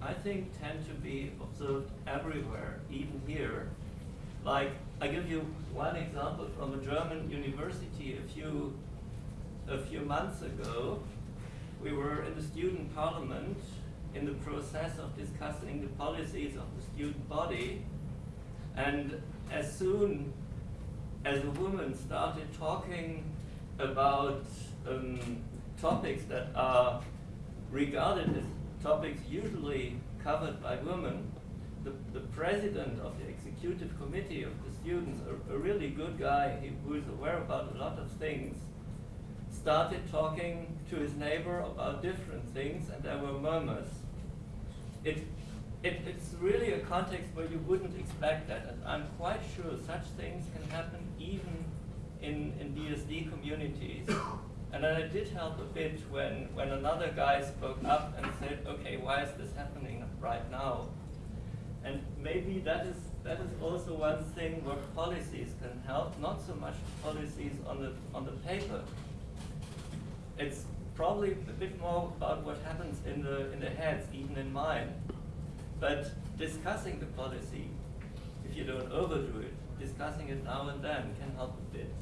I think tend to be observed everywhere, even here. Like, I give you one example from a German university a few, a few months ago. We were in the student parliament in the process of discussing the policies of the student body. And as soon as a woman started talking about um, topics that are regarded as topics usually covered by women, the, the president of the executive committee of the students, a, a really good guy who is aware about a lot of things, started talking to his neighbor about different things, and there were murmurs. It, it, it's really a context where you wouldn't expect that, and I'm quite sure such things can happen even in, in BSD communities. And then it did help a bit when, when another guy spoke up and said, okay, why is this happening right now? And maybe that is, that is also one thing where policies can help, not so much policies on the, on the paper. It's probably a bit more about what happens in the, in the heads, even in mine. But discussing the policy, if you don't overdo it, discussing it now and then can help a bit.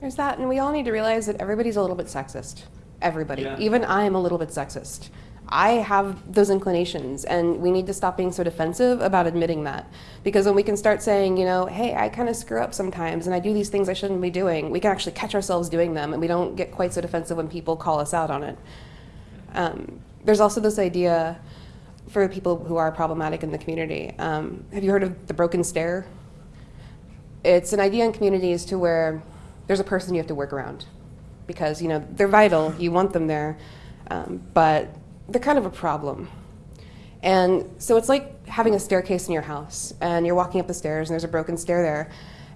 There's that, and we all need to realize that everybody's a little bit sexist. Everybody. Yeah. Even I'm a little bit sexist. I have those inclinations, and we need to stop being so defensive about admitting that. Because when we can start saying, you know, hey, I kind of screw up sometimes, and I do these things I shouldn't be doing, we can actually catch ourselves doing them, and we don't get quite so defensive when people call us out on it. Um, there's also this idea for people who are problematic in the community. Um, have you heard of the broken stair? It's an idea in communities to where there's a person you have to work around because you know they're vital. You want them there, um, but they're kind of a problem. And so it's like having a staircase in your house, and you're walking up the stairs, and there's a broken stair there,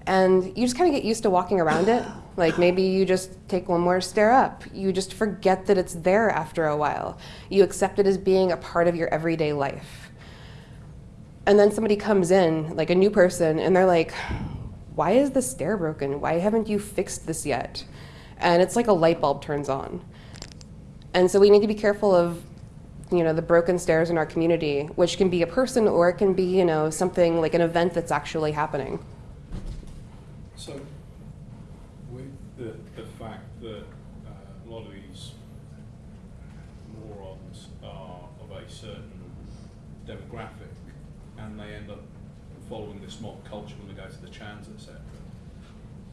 and you just kind of get used to walking around it. Like maybe you just take one more stair up. You just forget that it's there after a while. You accept it as being a part of your everyday life. And then somebody comes in, like a new person, and they're like, why is the stair broken? Why haven't you fixed this yet? And it's like a light bulb turns on. And so we need to be careful of, you know, the broken stairs in our community, which can be a person or it can be, you know, something like an event that's actually happening. So, with the, the fact that uh, a lot of these morons are of a certain demographic and they end up following this mob culture when they go to the chans, etc.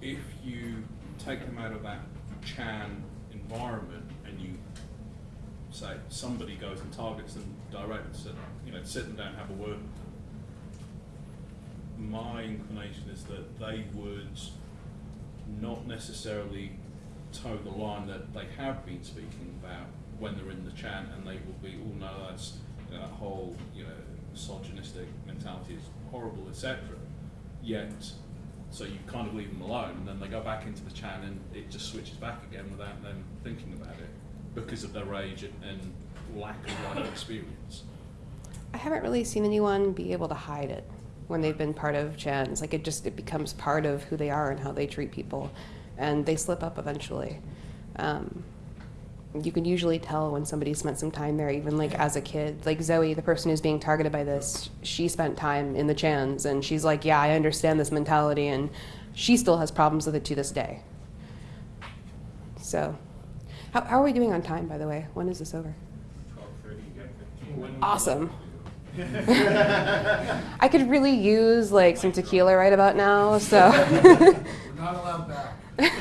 If you take them out of that chan environment say somebody goes and targets them directly, sit, you know, sit them down, have a word my inclination is that they would not necessarily toe the line that they have been speaking about when they're in the chat, and they will be, oh no, that's you know, that whole you know misogynistic mentality is horrible, etc. Yet, so you kind of leave them alone, and then they go back into the chat, and it just switches back again without them thinking about it because of their age and, and lack of life experience. I haven't really seen anyone be able to hide it when they've been part of chans. Like it just it becomes part of who they are and how they treat people, and they slip up eventually. Um, you can usually tell when somebody spent some time there, even like as a kid. Like Zoe, the person who's being targeted by this, she spent time in the Chans, and she's like, "Yeah, I understand this mentality," and she still has problems with it to this day. So, how, how are we doing on time, by the way? When is this over? Twelve thirty, you. Awesome. I could really use like some tequila right about now, so. We're not allowed back.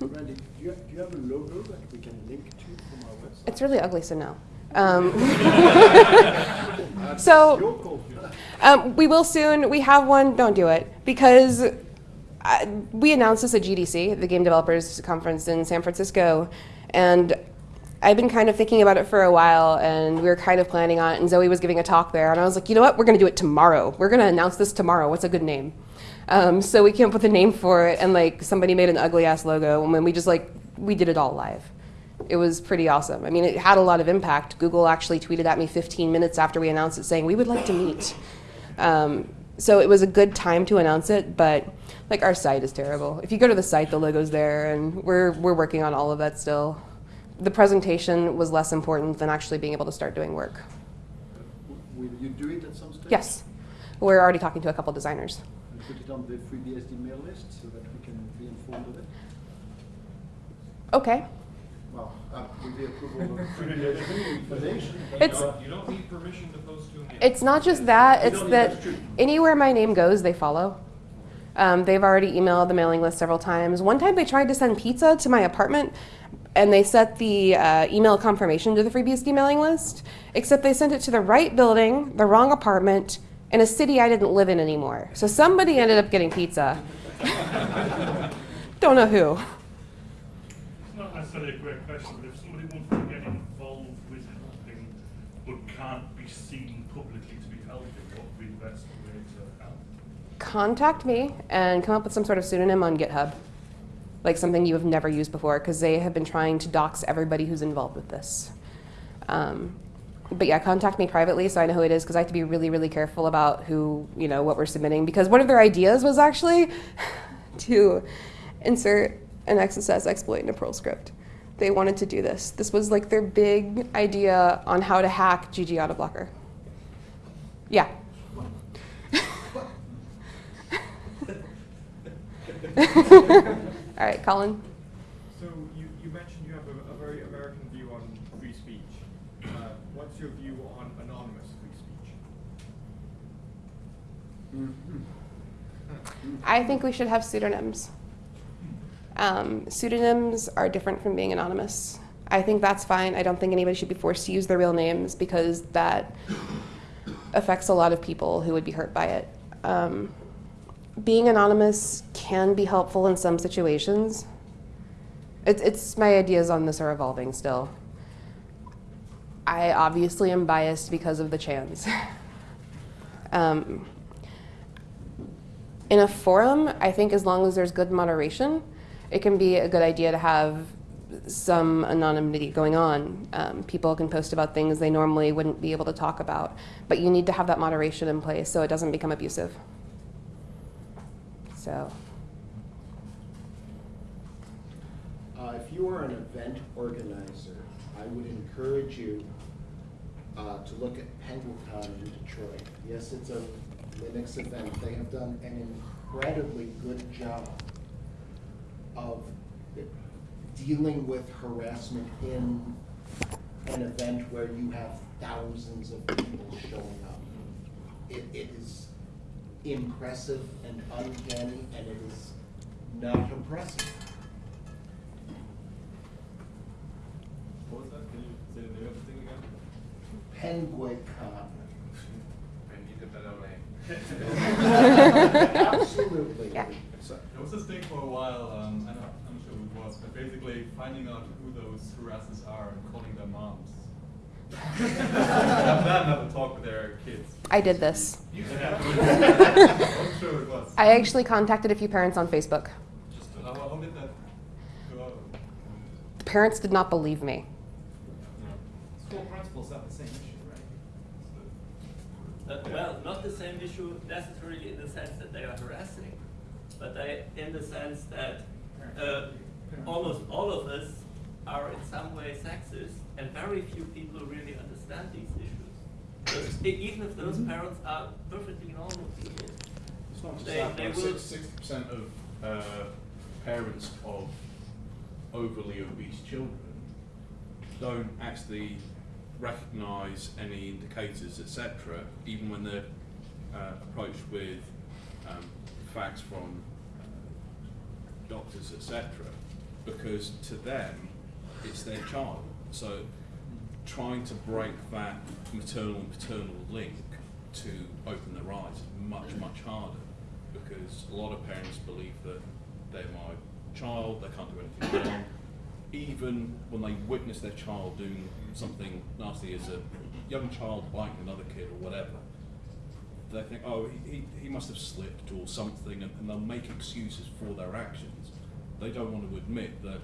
Randi, do you, do you have a logo that we can link to from our website? it's really ugly, so no. Um, so, um, we will soon. We have one. Don't do it because I, we announced this at GDC, the Game Developers Conference in San Francisco, and I've been kind of thinking about it for a while, and we were kind of planning on it. And Zoe was giving a talk there, and I was like, you know what? We're going to do it tomorrow. We're going to announce this tomorrow. What's a good name? Um, so we came up with a name for it, and like somebody made an ugly ass logo, and then we just like we did it all live. It was pretty awesome. I mean, it had a lot of impact. Google actually tweeted at me 15 minutes after we announced it, saying we would like to meet. Um, so it was a good time to announce it, but like our site is terrible. If you go to the site, the logo's there, and we're we're working on all of that still. The presentation was less important than actually being able to start doing work. Will you do it at some stage? Yes, we're already talking to a couple designers. And put it on the FreeBSD mail list so that we can be informed of it? Okay. Well, uh, with the approval of FreeBSD Foundation. But It's- you don't, need permission to post to. It's not just that, it's that anywhere my name goes, they follow. Um, they've already emailed the mailing list several times. One time they tried to send pizza to my apartment and they set the uh, email confirmation to the FreeBSD mailing list, except they sent it to the right building, the wrong apartment, in a city I didn't live in anymore. So somebody ended up getting pizza. Don't know who. A great question, but if somebody wants to get involved with helping but can't be seen publicly to be helping, what would be the best way to help? contact me and come up with some sort of pseudonym on GitHub, like something you have never used before, because they have been trying to dox everybody who's involved with this. Um, but yeah, contact me privately so I know who it is, because I have to be really, really careful about who, you know, what we're submitting. Because one of their ideas was actually to insert an XSS exploit in a Perl script. They wanted to do this. This was like their big idea on how to hack GG Autoblocker. Yeah. All right, Colin. So you, you mentioned you have a, a very American view on free speech. Uh, what's your view on anonymous free speech? I think we should have pseudonyms. Um, pseudonyms are different from being anonymous. I think that's fine. I don't think anybody should be forced to use their real names because that affects a lot of people who would be hurt by it. Um, being anonymous can be helpful in some situations. It's, it's my ideas on this are evolving still. I obviously am biased because of the chans. um, in a forum, I think as long as there's good moderation, it can be a good idea to have some anonymity going on. Um, people can post about things they normally wouldn't be able to talk about, but you need to have that moderation in place so it doesn't become abusive. So, Uh, if you are an event organizer, I would encourage you uh, to look at Penguicon in Detroit. Yes, it's a Linux event. They have done an incredibly good job of dealing with harassment in an event where you have thousands of people showing up. It, it is impressive and uncanny, and it is not impressive. What was that? Can you say the name of the thing again? Penguicon. Maybe you did that out Absolutely. Yeah. There was this thing for a while, um, I don't, I'm not sure who it was, but basically finding out who those harassers are and calling their moms. Have that another talk with their kids. I did this. Yeah. I'm sure it was. I actually contacted a few parents on Facebook. Just, how, how did that go out? The parents did not believe me. School principals have the same issue, right? Uh, well, not the same issue necessarily in the sense that they are harassing, but they, in the sense that uh, almost all of us are in some way sexist, and very few people really understand these issues. E- even if those parents are perfectly normal people, it's not just they, that. They will sixty percent of uh, parents of overly obese children don't actually recognise any indicators, etc., even when they're uh, approached with um, facts from doctors, etc., because to them it's their child. So trying to break that maternal and paternal link to open their eyes is much, much harder because a lot of parents believe that they're my child, they can't do anything wrong. Even when they witness their child doing something nasty as a young child biting another kid or whatever, they think, oh, he, he, must have slipped or something, and, and they'll make excuses for their actions. They don't want to admit that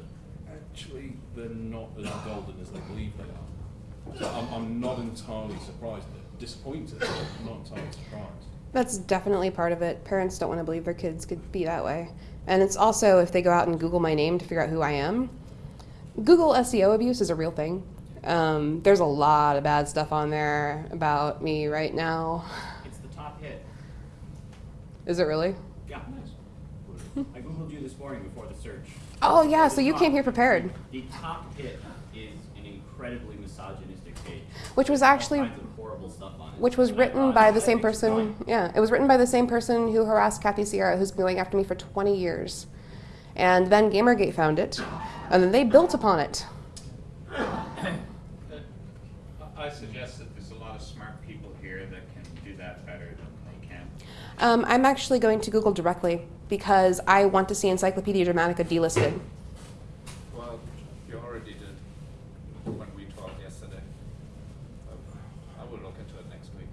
actually they're not as golden as they believe they are. So I'm, I'm not entirely surprised, disappointed, but not entirely surprised. That's definitely part of it. Parents don't want to believe their kids could be that way. And it's also if they go out and Google my name to figure out who I am. Google SEO abuse is a real thing. Um, there's a lot of bad stuff on there about me right now. It's the top hit. Is it really? Yeah. I googled you this morning before the search. Oh, yeah, The so you came here prepared. The top hit is an incredibly misogynistic page. Which was actually- horrible stuff on it. Which was And written thought, by the same person. Yeah, it was written by the same person who harassed Kathy Sierra, who's been going after me for 20 years. And then Gamergate found it, and then they built upon it. I suggest that there's a lot of smart people here that can do that better than they can. Um, I'm actually going to Google directly because I want to see Encyclopedia Dramatica delisted. Well, you already did when we talked yesterday. I will look into it next week.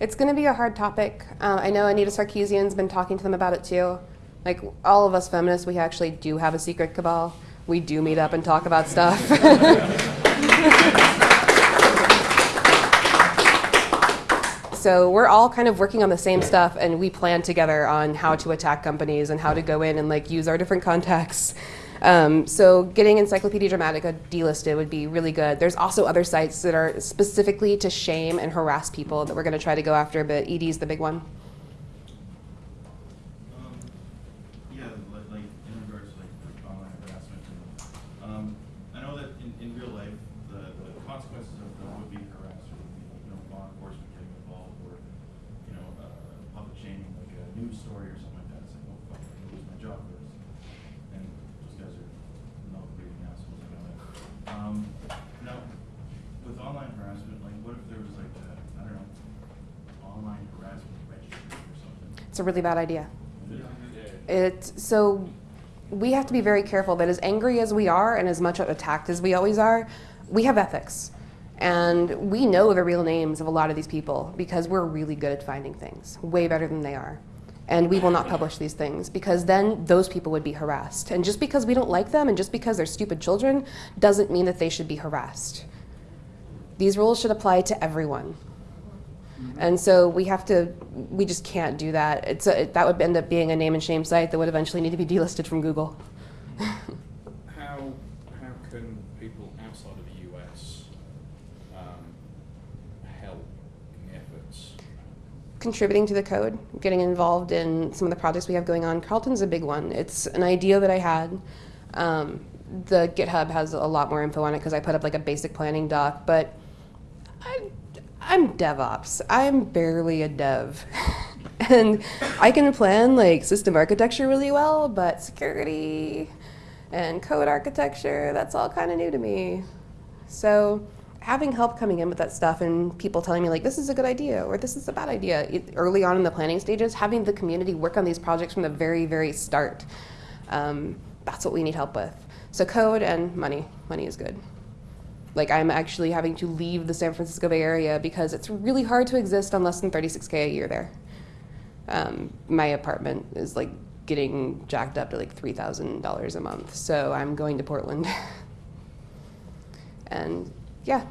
It's going to be a hard topic. Uh, I know Anita Sarkeesian's been talking to them about it too. Like all of us feminists, we actually do have a secret cabal. We do meet up and talk about stuff. so we're all kind of working on the same stuff, and we plan together on how to attack companies and how to go in and like use our different contacts. Um, so getting Encyclopedia Dramatica delisted would be really good. There's also other sites that are specifically to shame and harass people that we're going to try to go after, but ED's the big one. Um, yeah, like, like in regards to like online harassment, and, um, I know that in, in real life, the, the consequences of the would-be harasser would be, you know, law enforcement getting involved or, you know, uh, public shaming, like a news story or something like that. It's like, oh, fuck, I can lose my job for this. And those guys are no bleeding assholes, I know that. Um, now, with online harassment, like, what if there was like, a, I don't know, online harassment registry or something? It's a really bad idea. It so we have to be very careful that as angry as we are and as much attacked as we always are, we have ethics. And we know the real names of a lot of these people because we're really good at finding things, way better than they are. And we will not publish these things because then those people would be harassed. And just because we don't like them and just because they're stupid children doesn't mean that they should be harassed. These rules should apply to everyone. And so we have to, we just can't do that. It's a, that would end up being a name and shame site that would eventually need to be delisted from Google. How how can people outside of the US um, help in the efforts? Contributing to the code, getting involved in some of the projects we have going on. Carlton's a big one. It's an idea that I had. Um, the GitHub has a lot more info on it because I put up like a basic planning doc, but I'm, I'm DevOps. I'm barely a dev. and I can plan like system architecture really well, but security and code architecture, that's all kind of new to me. So having help coming in with that stuff and people telling me like this is a good idea or this is a bad idea it, early on in the planning stages, having the community work on these projects from the very, very start. Um, that's what we need help with. So code and money. Money is good. Like I'm actually having to leave the San Francisco Bay Area because it's really hard to exist on less than 36k a year there. Um, my apartment is like getting jacked up to like $3,000 a month. So I'm going to Portland. and yeah.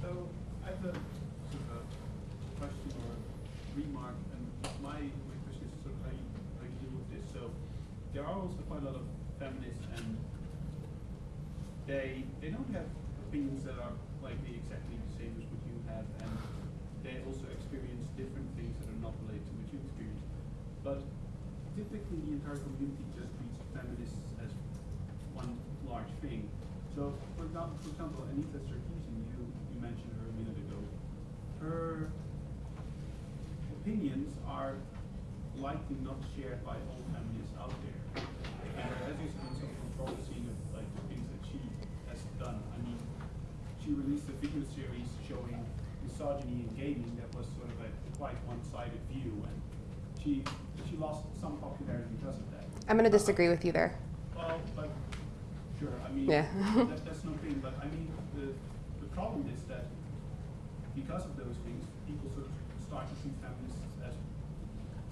So I have a, a question or remark, and my, my question is sort of how you, how you deal with this. So there are also quite a lot of feminists and they they don't have opinions that are likely exactly the same as what you have and they also experience different things that are not related to what you experience. But typically the entire community just treats feminists as one large thing. So for example, for example Anita Sarkeesian, you, you mentioned her a minute ago. Her opinions are likely not shared by all feminists out there. And there has been some controversy of like the things that she has done. I mean, she released a video series showing misogyny in gaming that was sort of a quite one-sided view, and she she lost some popularity because of that. I'm going to disagree with you there. Well, but sure. I mean, Yeah. that, that's no thing. But I mean, the the problem is that because of those things, people sort of start to see feminists as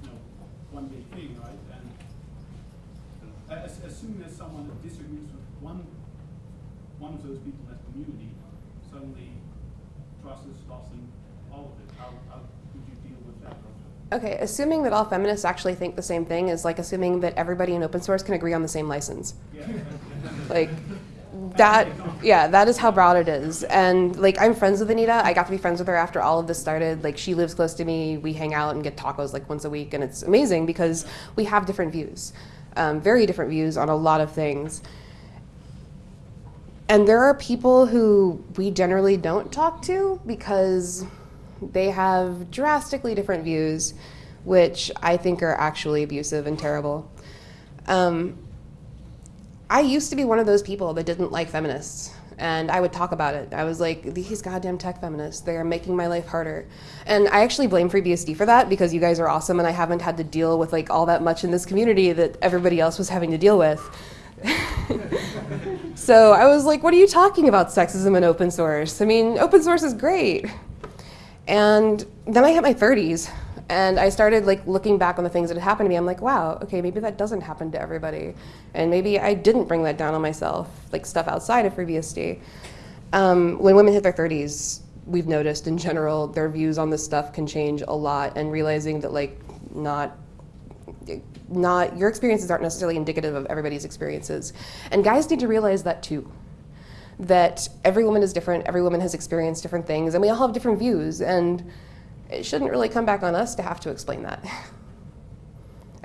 you know one big thing, right? And as, as soon as someone disagrees with one one of those people in that community, suddenly is lost all of it. How, how would you deal with that? Okay, assuming that all feminists actually think the same thing is like assuming that everybody in open source can agree on the same license. like that yeah that is how broad it is and like i'm friends with anita i got to be friends with her after all of this started like she lives close to me we hang out and get tacos like once a week and it's amazing because we have different views um, very different views on a lot of things and there are people who we generally don't talk to because they have drastically different views, which I think are actually abusive and terrible. Um, I used to be one of those people that didn't like feminists. And I would talk about it. I was like, these goddamn tech feminists, they are making my life harder. And I actually blame FreeBSD for that because you guys are awesome and I haven't had to deal with like all that much in this community that everybody else was having to deal with. so I was like, what are you talking about sexism and open source? I mean, open source is great. And then I hit my 30s and I started like looking back on the things that had happened to me. I'm like, wow, okay, maybe that doesn't happen to everybody. And maybe I didn't bring that down on myself, like stuff outside of FreeBSD. Um, when women hit their 30s, we've noticed in general their views on this stuff can change a lot and realizing that like not not your experiences aren't necessarily indicative of everybody's experiences. And guys need to realize that too that every woman is different, every woman has experienced different things, and we all have different views, and it shouldn't really come back on us to have to explain that.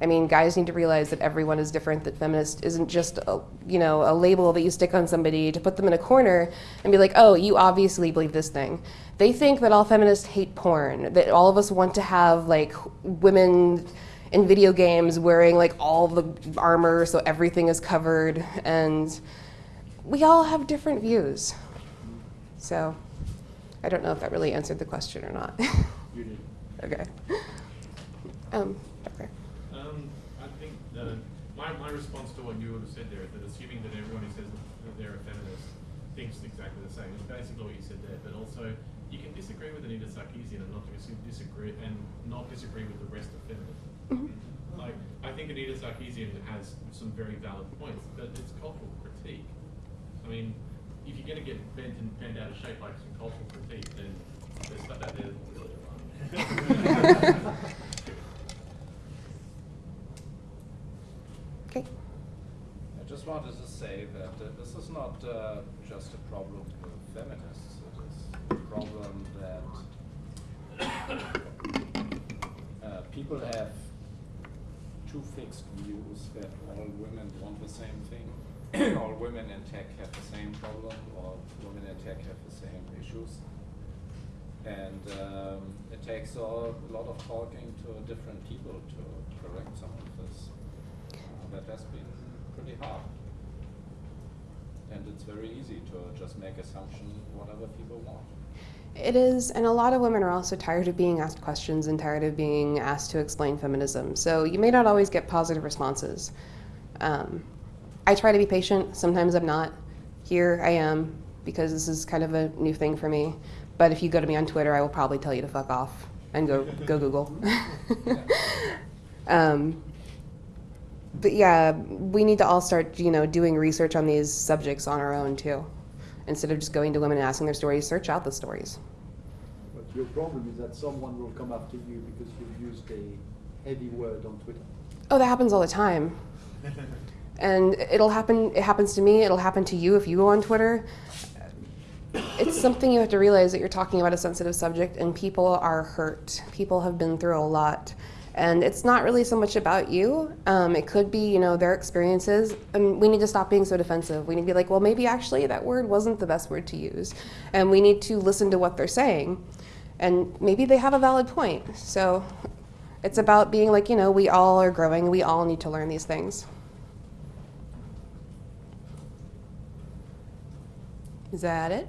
I mean, guys need to realize that everyone is different, that feminist isn't just a, you know, a label that you stick on somebody to put them in a corner and be like, oh, you obviously believe this thing. They think that all feminists hate porn, that all of us want to have like women in video games wearing like all the armor so everything is covered and we all have different views. So I don't know if that really answered the question or not. You did. okay. Um, okay. Um, I think uh, my, my response to what you would have said there is that assuming that everyone who says that they're a feminist thinks exactly the same is basically what you said there. But also, you can disagree with Anita Sarkeesian and not disagree and not disagree with the rest of feminism. Like, I think Anita Sarkeesian has some very valid points, but it's cultural critique. I mean, if you're going to get bent and bent out of shape like some cultural critique, then there's stuff out there that will really alarm. Okay. I just wanted to say that uh, this is not uh, just a problem with feminists. It is a problem that uh, people have two fixed views that all women want the same thing, all women in tech have the same problem, all women in tech have the same issues. And um, it takes a lot of talking to different people to correct some of this. Uh, that has been pretty hard. And it's very easy to just make assumption whatever people want. It is, and a lot of women are also tired of being asked questions and tired of being asked to explain feminism. So you may not always get positive responses. Um, I try to be patient. Sometimes I'm not. Here I am because this is kind of a new thing for me. But if you go to me on Twitter, I will probably tell you to fuck off and go go Google. um, but yeah, we need to all start, you know, doing research on these subjects on our own too, instead of just going to women and asking their stories. Search out the stories. But your problem is that someone will come after you because you've used a heavy word on Twitter. Oh, that happens all the time. And it'll happen, it happens to me, it'll happen to you if you go on Twitter. It's something you have to realize that you're talking about a sensitive subject and people are hurt. People have been through a lot. And it's not really so much about you. Um, it could be, you know, their experiences. And we need to stop being so defensive. We need to be like, well, maybe actually that word wasn't the best word to use. And we need to listen to what they're saying. And maybe they have a valid point. So it's about being like, you know, we all are growing. We all need to learn these things. Is that it?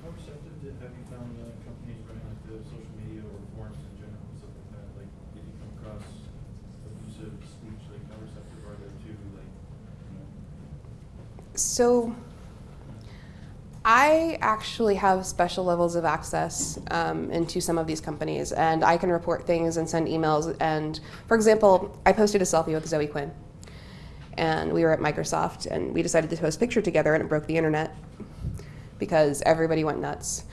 How receptive did, have you found uh, companies running like the social media or forums in general and stuff like that? Like, did you come across abusive speech? Like, how receptive are they to like, you know? So I actually have special levels of access um, into some of these companies, and I can report things and send emails. And for example, I posted a selfie with Zoe Quinn, and we were at Microsoft, and we decided to post a picture together, and it broke the internet because everybody went nuts.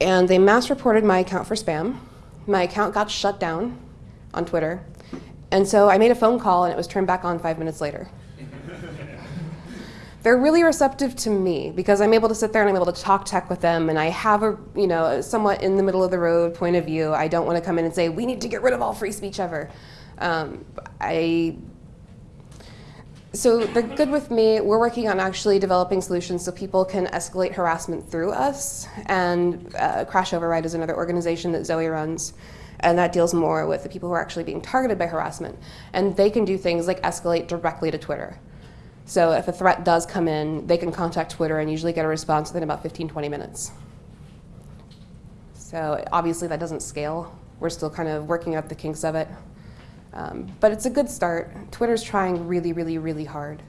And they mass reported my account for spam. My account got shut down on Twitter, and so I made a phone call, and it was turned back on five minutes later they're really receptive to me because I'm able to sit there and I'm able to talk tech with them and I have a you know somewhat in the middle of the road point of view. I don't want to come in and say we need to get rid of all free speech ever. Um, I so they're good with me. We're working on actually developing solutions so people can escalate harassment through us. And uh, Crash Override is another organization that Zoe runs. And that deals more with the people who are actually being targeted by harassment. And they can do things like escalate directly to Twitter. So if a threat does come in, they can contact Twitter and usually get a response within about 15, 20 minutes. So obviously that doesn't scale. We're still kind of working out the kinks of it. Um, but it's a good start. Twitter's trying really, really, really hard.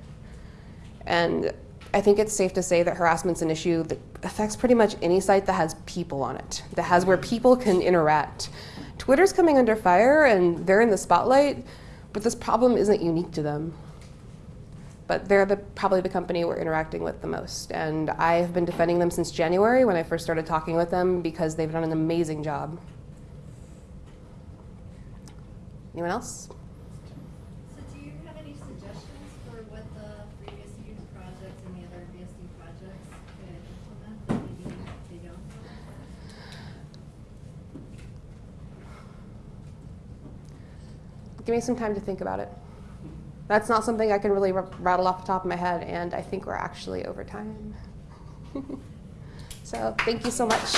And I think it's safe to say that harassment's an issue that affects pretty much any site that has people on it, that has where people can interact. Twitter's coming under fire and they're in the spotlight, but this problem isn't unique to them but they're the, probably the company we're interacting with the most. And I've been defending them since January when I first started talking with them because they've done an amazing job. Anyone else? So do you have any suggestions for what the previous youth project and the other BSD projects could implement that maybe they don't? Give me some time to think about it. That's not something I can really rattle off the top of my head, and I think we're actually over time. so thank you so much.